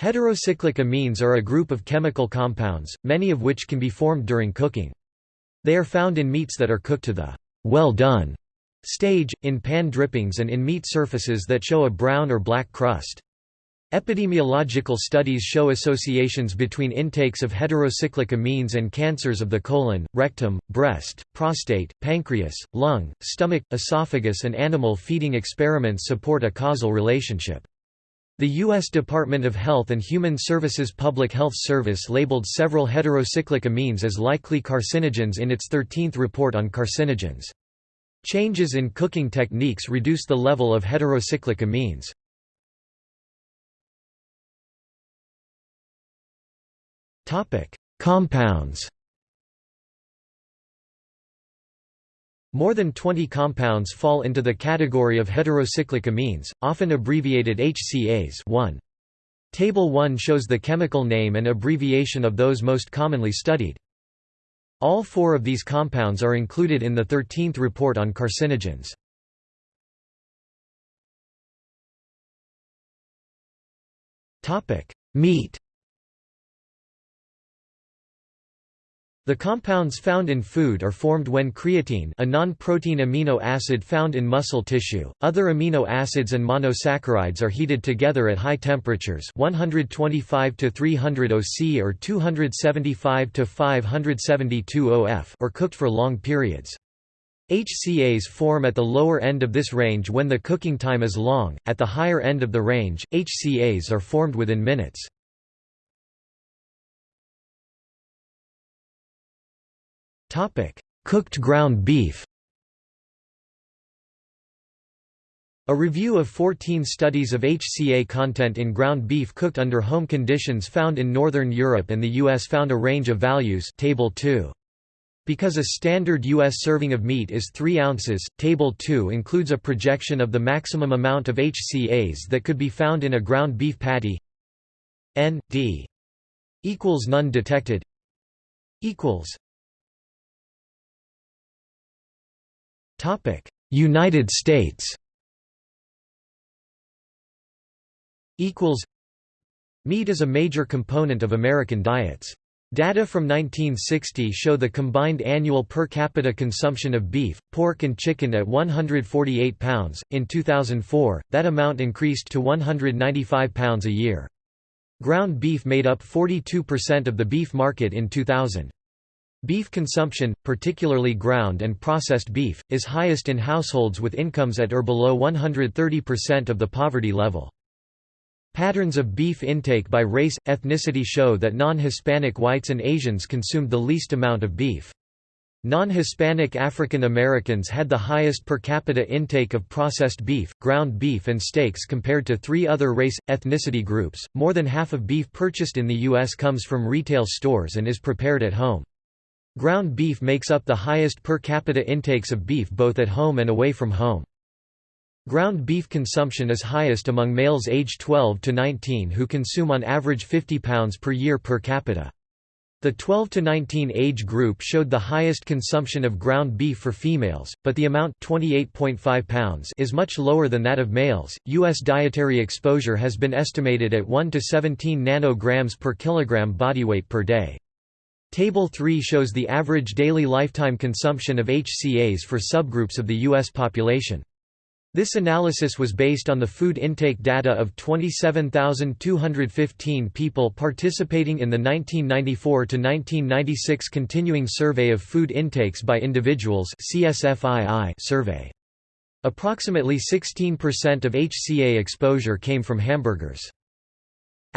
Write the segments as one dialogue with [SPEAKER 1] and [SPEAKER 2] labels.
[SPEAKER 1] Heterocyclic amines are a group of chemical compounds, many of which can be formed during cooking. They are found in meats that are cooked to the well done stage, in pan drippings and in meat surfaces that show a brown or black crust. Epidemiological studies show associations between intakes of heterocyclic amines and cancers of the colon, rectum, breast, prostate, pancreas, lung, stomach, esophagus and animal feeding experiments support a causal relationship. The U.S. Department of Health and Human Services Public Health Service labeled several heterocyclic amines as likely carcinogens in its 13th report on carcinogens. Changes in cooking techniques reduce the level of heterocyclic amines. Topic: Compounds. More than 20 compounds fall into the category of heterocyclic amines, often abbreviated HCAs 1. Table 1 shows the chemical name and abbreviation of those most commonly studied. All four of these compounds are included in the 13th report on carcinogens. Meat The compounds found in food are formed when creatine a non-protein amino acid found in muscle tissue, other amino acids and monosaccharides are heated together at high temperatures 125 to 300 OC or 275 to 572 OF or cooked for long periods. HCAs form at the lower end of this range when the cooking time is long, at the higher end of the range, HCAs are formed within minutes. Topic: Cooked ground beef. A review of 14 studies of HCA content in ground beef cooked under home conditions found in Northern Europe and the US found a range of values table 2. Because a standard U.S. serving of meat is 3 ounces, Table 2 includes a projection of the maximum amount of HCAs that could be found in a ground beef patty N, D equals none detected equals United States Meat is a major component of American diets. Data from 1960 show the combined annual per capita consumption of beef, pork and chicken at 148 pounds. In 2004, that amount increased to 195 pounds a year. Ground beef made up 42% of the beef market in 2000. Beef consumption, particularly ground and processed beef, is highest in households with incomes at or below 130% of the poverty level. Patterns of beef intake by race, ethnicity show that non-Hispanic whites and Asians consumed the least amount of beef. Non-Hispanic African Americans had the highest per capita intake of processed beef, ground beef and steaks compared to three other race, ethnicity groups. More than half of beef purchased in the U.S. comes from retail stores and is prepared at home. Ground beef makes up the highest per capita intakes of beef both at home and away from home. Ground beef consumption is highest among males aged 12 to 19 who consume on average 50 pounds per year per capita. The 12 to 19 age group showed the highest consumption of ground beef for females, but the amount 28.5 pounds is much lower than that of males. US dietary exposure has been estimated at 1 to 17 nanograms per kilogram body weight per day. Table 3 shows the average daily lifetime consumption of HCAs for subgroups of the U.S. population. This analysis was based on the food intake data of 27,215 people participating in the 1994 to 1996 Continuing Survey of Food Intakes by Individuals survey. Approximately 16% of HCA exposure came from hamburgers.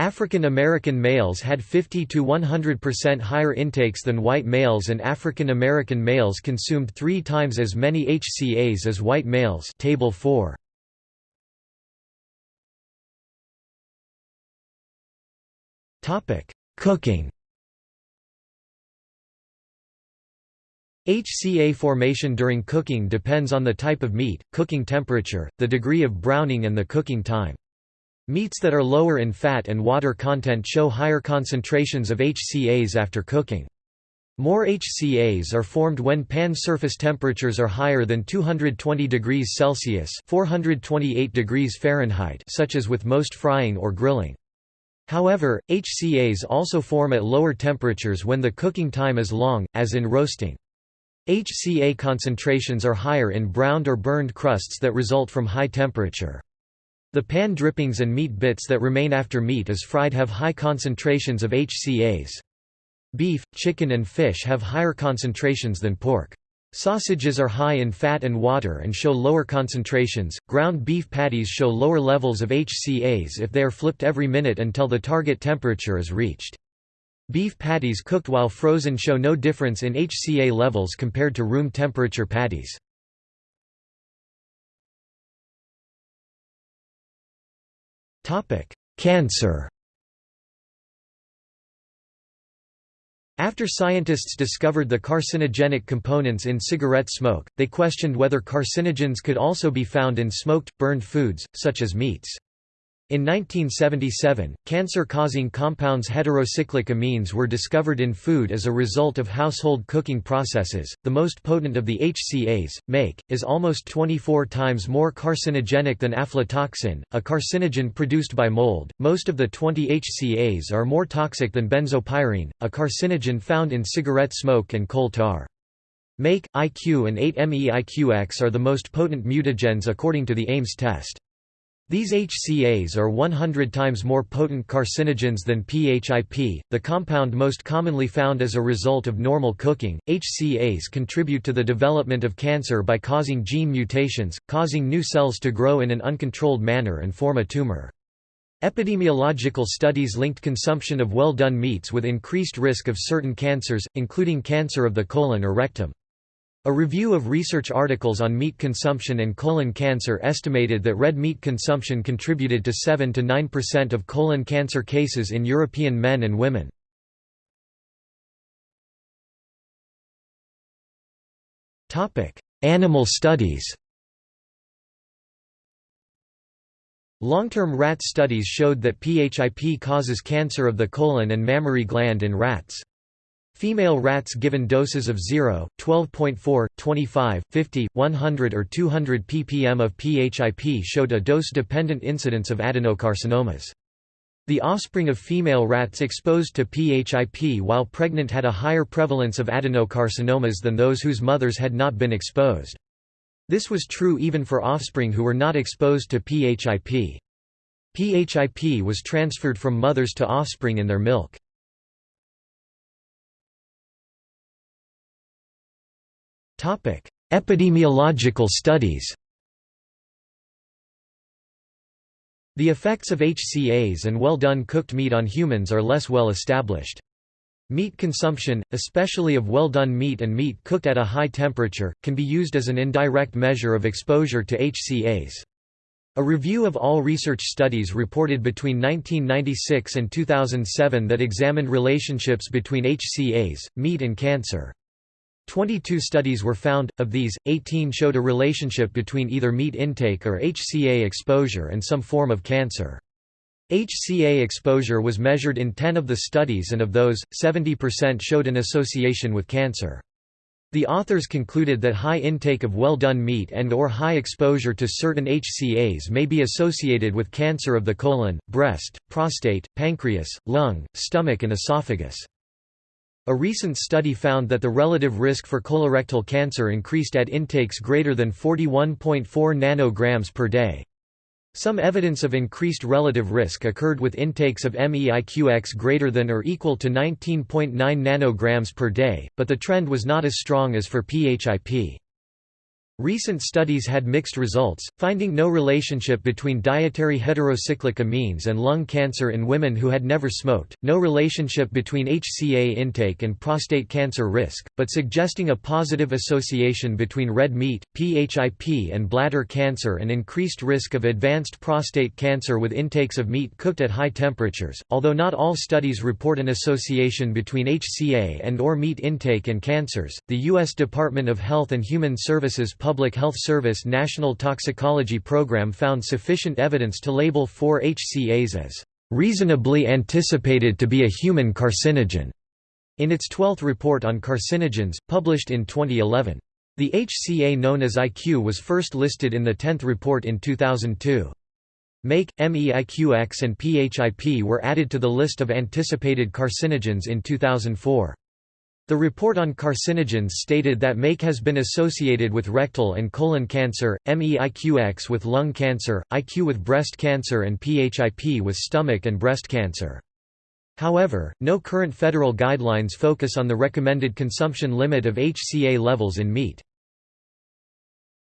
[SPEAKER 1] African American males had 50 to 100% higher intakes than white males and African American males consumed 3 times as many HCAs as white males. Table 4 Topic: Cooking. HCA formation during cooking depends on the type of meat, cooking temperature, the degree of browning and the cooking time. Meats that are lower in fat and water content show higher concentrations of HCAs after cooking. More HCAs are formed when pan surface temperatures are higher than 220 degrees Celsius 428 degrees Fahrenheit such as with most frying or grilling. However, HCAs also form at lower temperatures when the cooking time is long, as in roasting. HCA concentrations are higher in browned or burned crusts that result from high temperature. The pan drippings and meat bits that remain after meat is fried have high concentrations of HCAs. Beef, chicken and fish have higher concentrations than pork. Sausages are high in fat and water and show lower concentrations. Ground beef patties show lower levels of HCAs if they are flipped every minute until the target temperature is reached. Beef patties cooked while frozen show no difference in HCA levels compared to room temperature patties. Cancer After scientists discovered the carcinogenic components in cigarette smoke, they questioned whether carcinogens could also be found in smoked, burned foods, such as meats. In 1977, cancer-causing compounds heterocyclic amines were discovered in food as a result of household cooking processes. The most potent of the HCAs, MeIQ, is almost 24 times more carcinogenic than aflatoxin, a carcinogen produced by mold. Most of the 20 HCAs are more toxic than benzopyrene, a carcinogen found in cigarette smoke and coal tar. MeIQ, IQ and 8-MeIQX are the most potent mutagens according to the Ames test. These HCAs are 100 times more potent carcinogens than PHIP, the compound most commonly found as a result of normal cooking. HCAs contribute to the development of cancer by causing gene mutations, causing new cells to grow in an uncontrolled manner and form a tumor. Epidemiological studies linked consumption of well-done meats with increased risk of certain cancers, including cancer of the colon or rectum. A review of research articles on meat consumption and colon cancer estimated that red meat consumption contributed to 7 to 9% of colon cancer cases in European men and women. Topic: Animal studies Long-term rat studies showed that PHIP causes cancer of the colon and mammary gland in rats. Female rats given doses of 0, 12.4, 25, 50, 100 or 200 ppm of PHIP showed a dose-dependent incidence of adenocarcinomas. The offspring of female rats exposed to PHIP while pregnant had a higher prevalence of adenocarcinomas than those whose mothers had not been exposed. This was true even for offspring who were not exposed to PHIP. PHIP was transferred from mothers to offspring in their milk. Epidemiological studies The effects of HCAs and well-done cooked meat on humans are less well established. Meat consumption, especially of well-done meat and meat cooked at a high temperature, can be used as an indirect measure of exposure to HCAs. A review of all research studies reported between 1996 and 2007 that examined relationships between HCAs, meat and cancer. 22 studies were found, of these, 18 showed a relationship between either meat intake or HCA exposure and some form of cancer. HCA exposure was measured in 10 of the studies and of those, 70% showed an association with cancer. The authors concluded that high intake of well-done meat and or high exposure to certain HCAs may be associated with cancer of the colon, breast, prostate, pancreas, lung, stomach and esophagus. A recent study found that the relative risk for colorectal cancer increased at intakes greater than 41.4 nanograms per day. Some evidence of increased relative risk occurred with intakes of MEIQX greater than or equal to 19.9 nanograms per day, but the trend was not as strong as for PHIP. Recent studies had mixed results, finding no relationship between dietary heterocyclic amines and lung cancer in women who had never smoked, no relationship between HCA intake and prostate cancer risk, but suggesting a positive association between red meat, PHIP and bladder cancer and increased risk of advanced prostate cancer with intakes of meat cooked at high temperatures. Although not all studies report an association between HCA and or meat intake and cancers, the U.S. Department of Health and Human Services Public Health Service National Toxicology Program found sufficient evidence to label four HCAs as reasonably anticipated to be a human carcinogen in its 12th report on carcinogens, published in 2011. The HCA known as IQ was first listed in the 10th report in 2002. MeIQ, MEIQX and PHIP were added to the list of anticipated carcinogens in 2004. The report on carcinogens stated that MeIQ has been associated with rectal and colon cancer, MEIQX with lung cancer, IQ with breast cancer and PHIP with stomach and breast cancer. However, no current federal guidelines focus on the recommended consumption limit of HCA levels in meat.